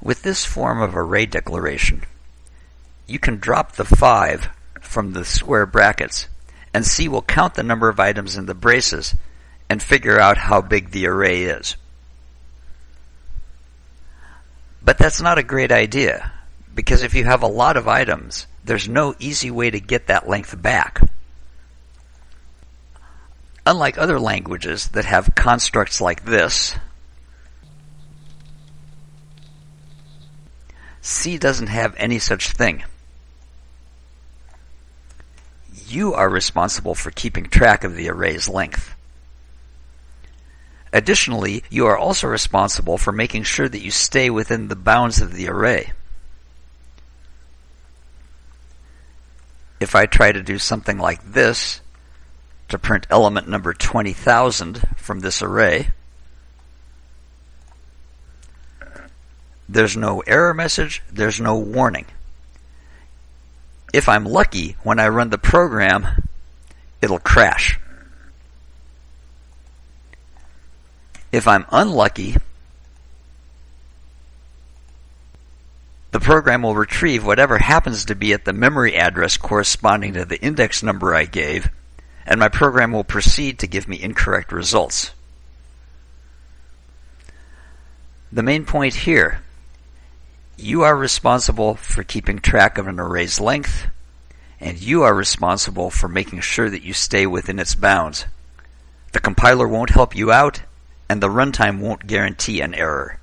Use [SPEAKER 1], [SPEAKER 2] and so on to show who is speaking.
[SPEAKER 1] With this form of array declaration, you can drop the 5 from the square brackets, and C will count the number of items in the braces and figure out how big the array is. But that's not a great idea, because if you have a lot of items, there's no easy way to get that length back. Unlike other languages that have constructs like this, C doesn't have any such thing. You are responsible for keeping track of the array's length. Additionally, you are also responsible for making sure that you stay within the bounds of the array. If I try to do something like this, to print element number 20,000 from this array. There's no error message, there's no warning. If I'm lucky, when I run the program, it'll crash. If I'm unlucky, the program will retrieve whatever happens to be at the memory address corresponding to the index number I gave and my program will proceed to give me incorrect results. The main point here, you are responsible for keeping track of an array's length, and you are responsible for making sure that you stay within its bounds. The compiler won't help you out, and the runtime won't guarantee an error.